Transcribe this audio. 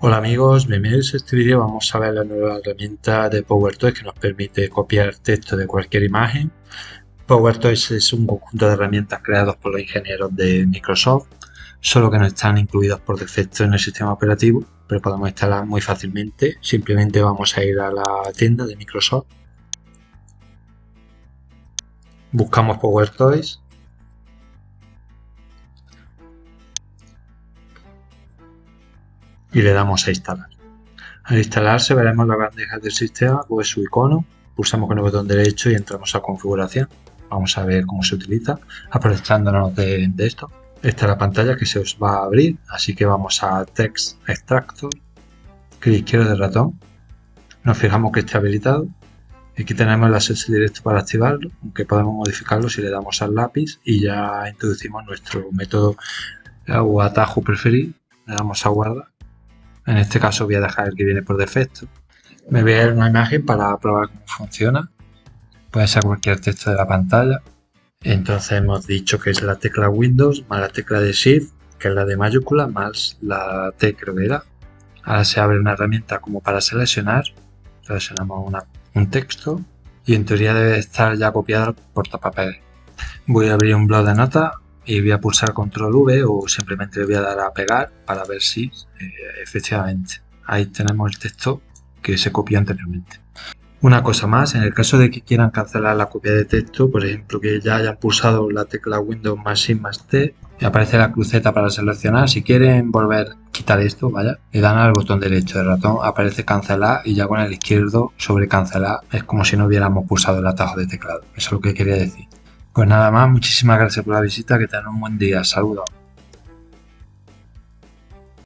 Hola amigos, bienvenidos a este vídeo. Vamos a ver la nueva herramienta de PowerToys que nos permite copiar texto de cualquier imagen. PowerToys es un conjunto de herramientas creados por los ingenieros de Microsoft, solo que no están incluidos por defecto en el sistema operativo, pero podemos instalar muy fácilmente. Simplemente vamos a ir a la tienda de Microsoft. Buscamos PowerToys y le damos a instalar. Al instalarse veremos la bandeja del sistema, pues su icono, pulsamos con el botón derecho y entramos a configuración. Vamos a ver cómo se utiliza, aprovechándonos de, esto. Esta es la pantalla que se os va a abrir, así que vamos a Text Extractor, clic izquierdo del ratón, nos fijamos que esté habilitado. Aquí tenemos el acceso directo para activarlo, aunque podemos modificarlo si le damos al lápiz y ya introducimos nuestro método o atajo preferido. Le damos a guardar en este caso voy a dejar el que viene por defecto. Me voy a dar una imagen para probar cómo funciona. Puede ser cualquier texto de la pantalla. Entonces hemos dicho que es la tecla Windows más la tecla de Shift, que es la de mayúscula, más la T creo era. Ahora se abre una herramienta como para seleccionar. Seleccionamos un texto y en teoría debe estar ya copiado por portapapeles. Voy a abrir un blog de notas y voy a pulsar control V o simplemente le voy a dar a pegar para ver si eh, efectivamente ahí tenemos el texto que se copió anteriormente. Una cosa más, en el caso de que quieran cancelar la copia de texto, por ejemplo que ya hayan pulsado la tecla Windows más I más T, y aparece la cruceta para seleccionar, si quieren volver a quitar esto, vaya, le dan al botón derecho del ratón, aparece cancelar y ya con el izquierdo sobre cancelar es como si no hubiéramos pulsado el atajo de teclado, eso es lo que quería decir. Pues nada más, muchísimas gracias por la visita, que tengan un buen día, saludos.